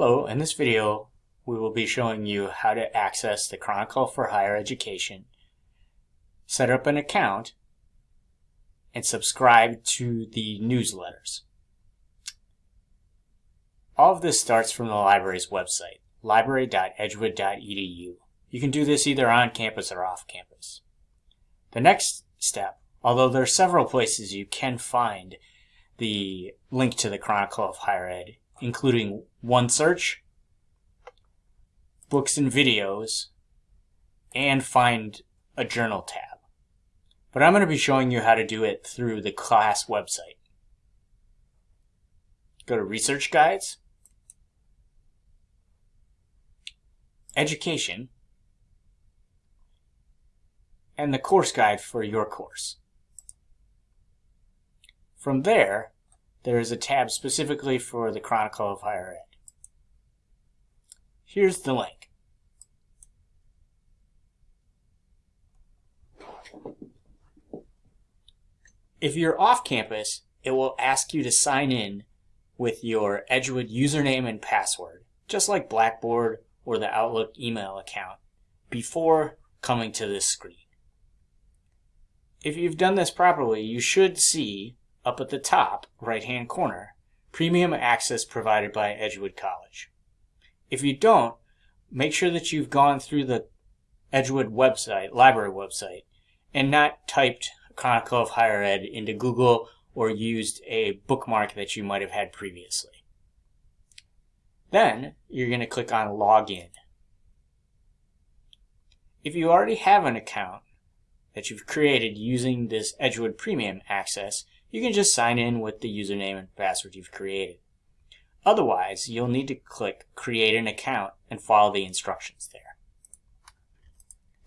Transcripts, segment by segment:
Hello, in this video we will be showing you how to access the Chronicle for Higher Education, set up an account, and subscribe to the newsletters. All of this starts from the library's website, library.edgewood.edu. You can do this either on campus or off campus. The next step, although there are several places you can find the link to the Chronicle of Higher Ed, including OneSearch, books and videos, and find a journal tab. But I'm going to be showing you how to do it through the class website. Go to Research Guides, Education, and the course guide for your course. From there, there is a tab specifically for the Chronicle of Higher Ed. Here's the link. If you're off campus, it will ask you to sign in with your Edgewood username and password, just like Blackboard or the Outlook email account, before coming to this screen. If you've done this properly, you should see up at the top right hand corner, premium access provided by Edgewood College. If you don't, make sure that you've gone through the Edgewood website, library website, and not typed Chronicle of Higher Ed into Google or used a bookmark that you might have had previously. Then you're going to click on Login. If you already have an account that you've created using this Edgewood Premium access, you can just sign in with the username and password you've created. Otherwise, you'll need to click Create an Account and follow the instructions there.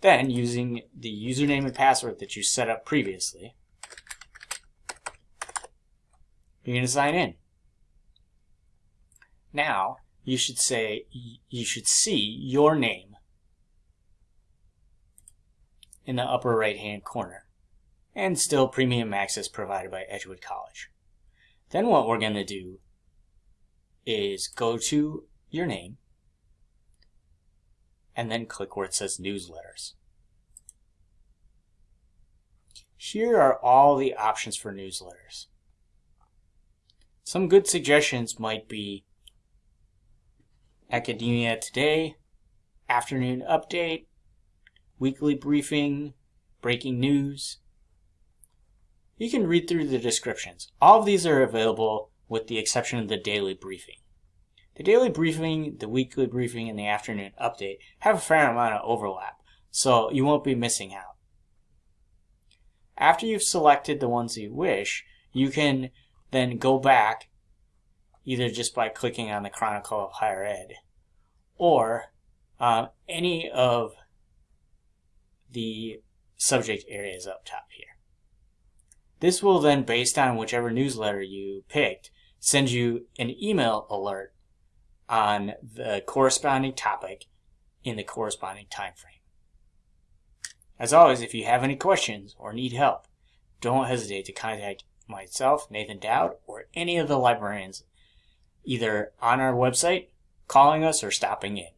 Then, using the username and password that you set up previously, you're going to sign in. Now, you should say, you should see your name in the upper right hand corner and still premium access provided by Edgewood College. Then what we're going to do is go to your name and then click where it says newsletters. Here are all the options for newsletters. Some good suggestions might be Academia Today, Afternoon Update, Weekly Briefing, Breaking News, you can read through the descriptions. All of these are available with the exception of the daily briefing. The daily briefing, the weekly briefing, and the afternoon update have a fair amount of overlap, so you won't be missing out. After you've selected the ones you wish, you can then go back either just by clicking on the Chronicle of Higher Ed or um, any of the subject areas up top here. This will then, based on whichever newsletter you picked, send you an email alert on the corresponding topic in the corresponding time frame. As always, if you have any questions or need help, don't hesitate to contact myself, Nathan Dowd, or any of the librarians, either on our website, calling us, or stopping in.